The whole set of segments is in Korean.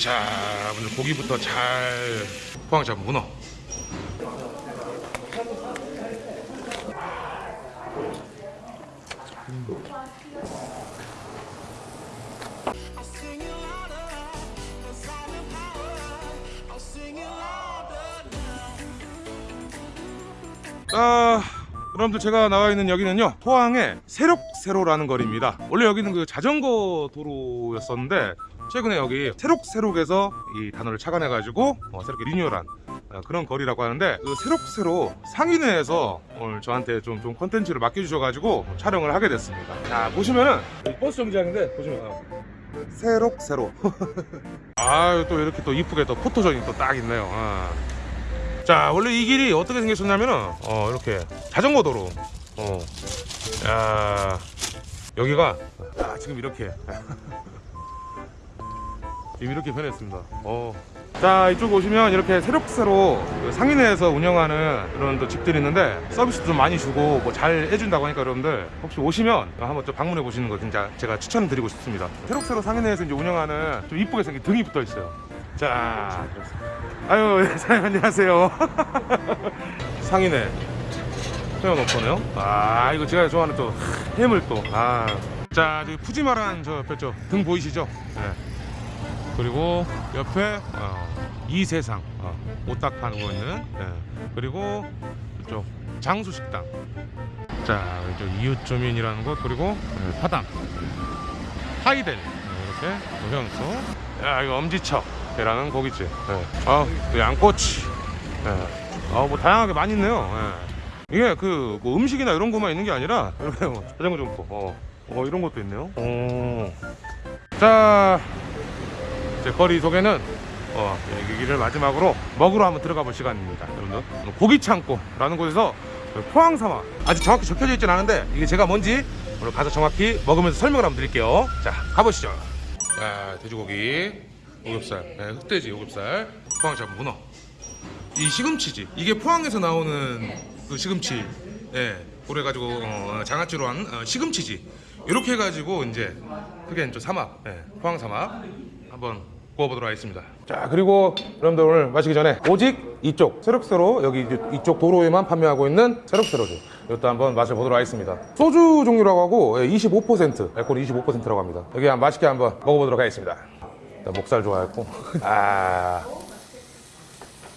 자, 먼저 고기부터 잘 포항 잡은 문어. 아, 여러분들 제가 나와 있는 여기는요 포항의 새록새로라는 거리입니다. 원래 여기는 그 자전거 도로였었는데 최근에 여기 새록새록에서 이 단어를 착안해가지고 어, 새롭게 리뉴얼한 어, 그런 거리라고 하는데 그 새록새로 상인회에서 오늘 저한테 좀, 좀 컨텐츠를 맡겨주셔가지고 촬영을 하게 됐습니다. 자 보시면은 버스 정류장인데 보시면 어, 새록새로 아유 또 이렇게 또 이쁘게 또 포토존이 또 딱 있네요. 아. 자 원래 이 길이 어떻게 생겼었냐면은 어 이렇게 자전거 도로 어. 야 여기가 아, 지금 이렇게 이렇게 변했습니다. 어. 자 이쪽 오시면 이렇게 새록새로 그 상인회에서 운영하는 그런 또 집들이 있는데 서비스도 좀 많이 주고 뭐 잘 해준다고 하니까 여러분들 혹시 오시면 한번 좀 방문해 보시는 거 진짜 제가 추천드리고 싶습니다. 새록새로 상인회에서 이제 운영하는 좀 이쁘게 생긴 등이 붙어 있어요. 자, 아유 예, 사장님 안녕하세요. 상인회 세워놓고네요. 아 이거 제가 좋아하는 또 해물 또. 아. 자, 저기 푸짐한 저 옆에 저등 보이시죠? 네. 그리고 옆에 어, 이 세상 어, 오딱 파는 거 있는 예. 그리고 이쪽 장수 식당 자 이쪽 이웃주민이라는 곳 그리고 예, 파담 하이델 예, 이렇게 노현수 야 이거 엄지척이라는 고깃집 예. 아또 양꼬치 예. 아뭐 다양하게 많이 있네요 예. 이게 그 뭐 음식이나 이런 것만 있는 게 아니라 이렇게 뭐 자전거 점포 어, 어 이런 것도 있네요 오. 자 제 거리 소개는 어, 이 길을 마지막으로 먹으러 한번 들어가 볼 시간입니다. 여러분들 고기 창고라는 곳에서 포항 사막 아직 정확히 적혀져 있진 않은데 이게 제가 뭔지 오늘 가서 정확히 먹으면서 설명을 한번 드릴게요. 자 가보시죠. 자 돼지고기, 오겹살, 네, 흑돼지, 오겹살, 포항 잡은 문어. 이 시금치지 이게 포항에서 나오는 그 시금치, 예, 그래가지고 어, 장아찌로 한 어, 시금치지. 이렇게 해가지고 이제 그게 이제 사막, 예, 포항 사막 한번 구워보도록 하겠습니다. 자 그리고 여러분들 오늘 마시기 전에 오직 이쪽 새록새로 여기 이쪽 도로에만 판매하고 있는 새록새로주 이것도 한번 마셔보도록 하겠습니다. 소주 종류라고 하고 예, 25% 알코올 25%라고 합니다. 여기 한번 맛있게 한번 먹어보도록 하겠습니다. 일단 목살 좋아했고 아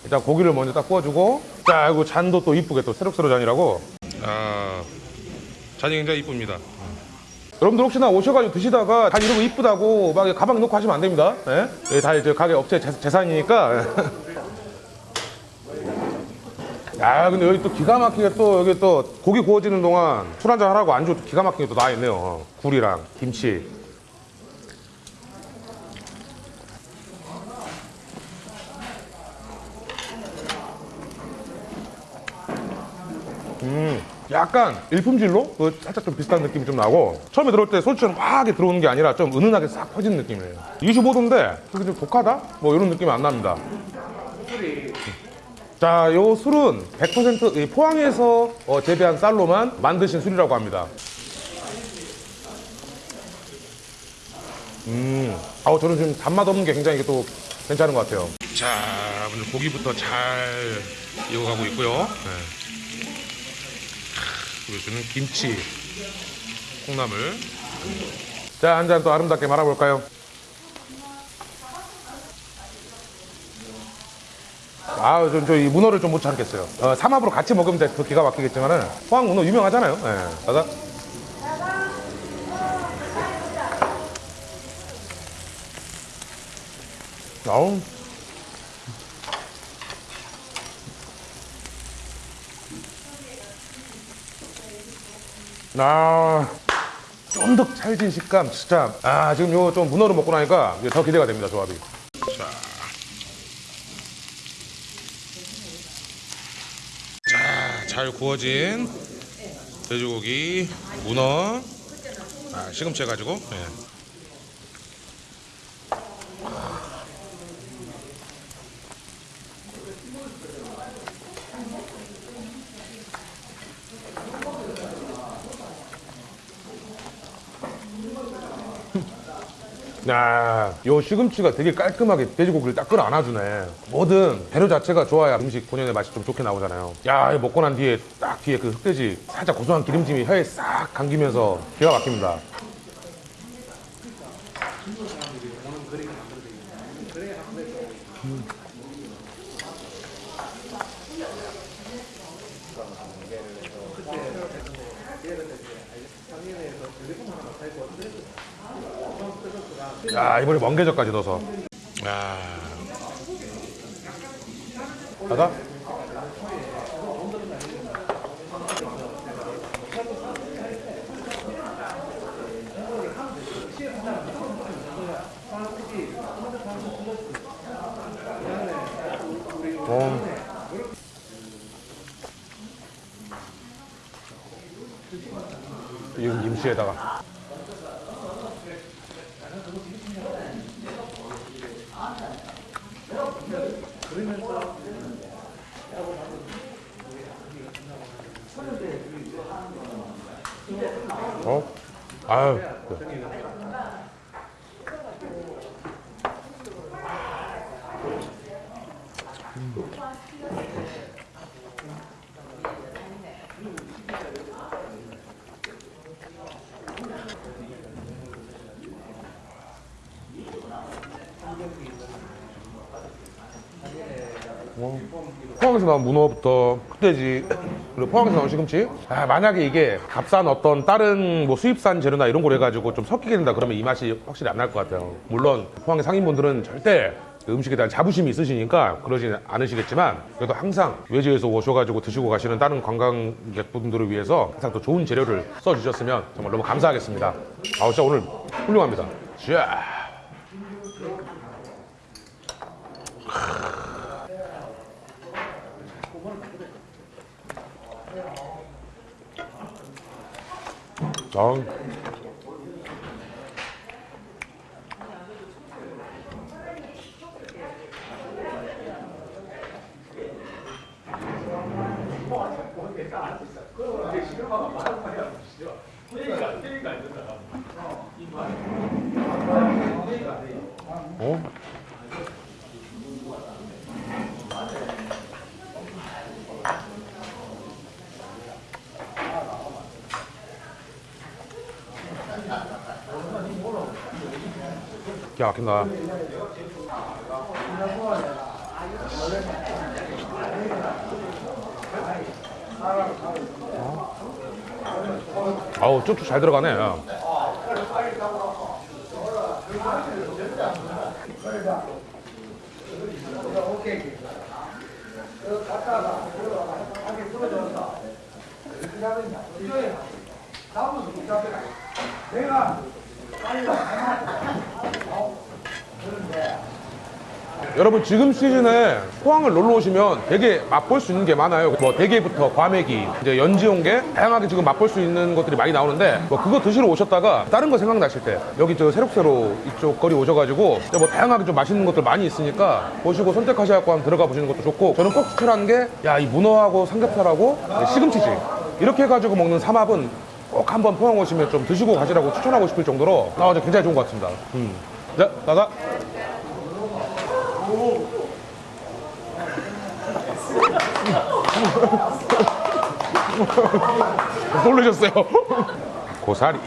일단 고기를 먼저 딱 구워주고 자 이거 잔도 또 이쁘게 또 새록새로 잔이라고 아 잔이 굉장히 이쁩니다. 여러분들 혹시나 오셔가지고 드시다가 다거 이쁘다고 막 가방 놓고 하시면 안 됩니다. 예? 예, 다 이제 가게 업체 재- 재산이니까. 야, 근데 여기 또 기가 막히게 또 여기 또 고기 구워지는 동안 술 한잔 하라고 안주 또 기가 막히게 또 나와 있네요. 어, 굴이랑 김치. 약간 일품질로 그 살짝 좀 비슷한 느낌이 좀 나고 처음에 들어올 때 소주처럼 확하게 들어오는 게 아니라 좀 은은하게 싹 퍼지는 느낌이에요. 25도인데 그게 좀 독하다? 뭐 이런 느낌이 안 납니다. 자, 요 술은 100%이 포항에서 어, 재배한 쌀로만 만드신 술이라고 합니다. 음, 아우 저는 지금 단맛 없는 게 굉장히 또 괜찮은 것 같아요. 자, 오늘 고기부터 잘 익어가고 있고요. 네. 보여주는 김치 콩나물. 자 한 잔 또 아름답게 말아볼까요? 아우 저이 문어를 좀 못 참겠어요. 어, 삼합으로 같이 먹으면 더 기가 막히겠지만은. 포항 문어 유명하잖아요. 예. 가자. 아우 아, 쫀득 찰진 식감 진짜. 아 지금 요 좀 문어를 먹고 나니까 더 기대가 됩니다 조합이. 자, 자, 잘 구워진 돼지고기, 문어, 아, 시금치 해가지고 예. 야, 요 시금치가 되게 깔끔하게 돼지고기를 딱 끌어 안아주네. 뭐든 재료 자체가 좋아야 음식 본연의 맛이 좀 좋게 나오잖아요. 야, 먹고 난 뒤에 딱 뒤에 그 흑돼지 살짝 고소한 기름짐이 혀에 싹 감기면서 기가 막힙니다. 야, 이번에 멍게젓까지 넣어서. 야. 가자. 어. 이건 임시에다가 어? 아유. 네. 포항에서 나온 문어부터 흑돼지 그리고 포항에서 나온 시금치 아, 만약에 이게 값싼 어떤 다른 뭐 수입산 재료나 이런 걸 해가지고 좀 섞이게 된다 그러면 이 맛이 확실히 안 날 것 같아요 물론 포항의 상인분들은 절대 음식에 대한 자부심이 있으시니까 그러지 않으시겠지만 그래도 항상 외지에서 오셔가지고 드시고 가시는 다른 관광객분들을 위해서 항상 더 좋은 재료를 써주셨으면 정말 너무 감사하겠습니다 아 진짜 오늘 훌륭합니다 자. 아. 어? 기가 막힌다. 아우 쭉쭉 잘 들어가네. 야. 여러분 지금 시즌에 포항을 놀러 오시면 되게 맛볼 수 있는 게 많아요. 뭐 대게부터 과메기, 이제 연지온게 다양하게 지금 맛볼 수 있는 것들이 많이 나오는데 뭐 그거 드시러 오셨다가 다른 거 생각나실 때 여기 저 새록새로 이쪽 거리 오셔가지고 뭐 다양하게 좀 맛있는 것들 많이 있으니까 보시고 선택하셔갖고 한번 들어가 보시는 것도 좋고 저는 꼭 추천하는 게 야 이 문어하고 삼겹살하고 시금치지 이렇게 해가지고 먹는 삼합은 꼭 한번 포항 오시면 좀 드시고 가시라고 추천하고 싶을 정도로 아, 저 굉장히 좋은 것 같습니다. 음. 네, 나가. 놀라셨어요. 고사리.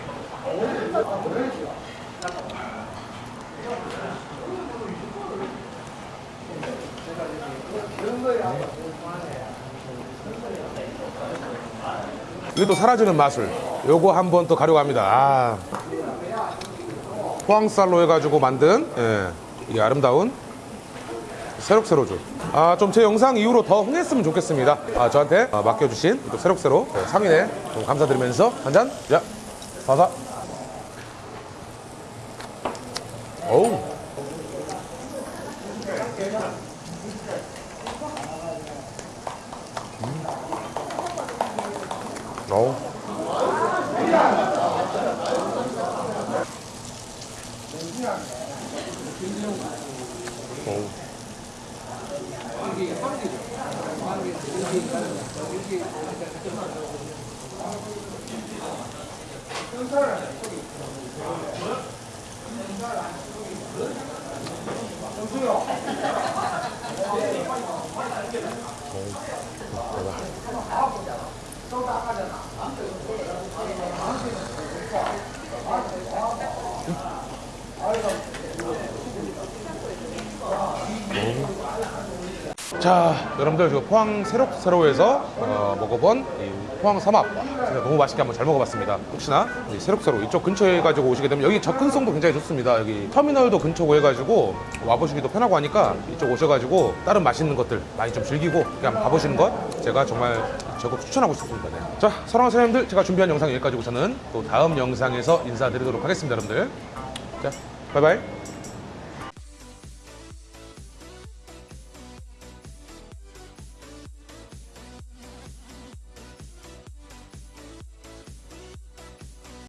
이게 또 사라지는 맛을 요거 한번더 가려고 합니다. 아. 포항쌀로 해가지고 만든 예, 이 아름다운 새록새로주. 아, 좀 제 영상 이후로 더 흥했으면 좋겠습니다. 아, 저한테 아, 맡겨주신 또 새록새로 네, 상인에 좀 감사드리면서 한 잔. 야, 바사. 어우. 음. 어우. 전사를 하냐, 거기. 전사를 하냐, 거기. 정수요. 아이고. 자, 여러분들 지금 포항 새록새로에서 어, 먹어본 이 포항 삼합 와, 진짜 너무 맛있게 한번 잘 먹어봤습니다. 혹시나 이 새록새로 이쪽 근처에 가지고 오시게 되면 여기 접근성도 굉장히 좋습니다. 여기 터미널도 근처고 해가지고 와보시기도 편하고 하니까 이쪽 오셔가지고 다른 맛있는 것들 많이 좀 즐기고 그냥 가보시는 것 제가 정말 적극 추천하고 싶습니다. 네. 자, 사랑하는 사장님들 제가 준비한 영상 여기까지고 저는 또 다음 영상에서 인사드리도록 하겠습니다, 여러분들. 자, 바이바이.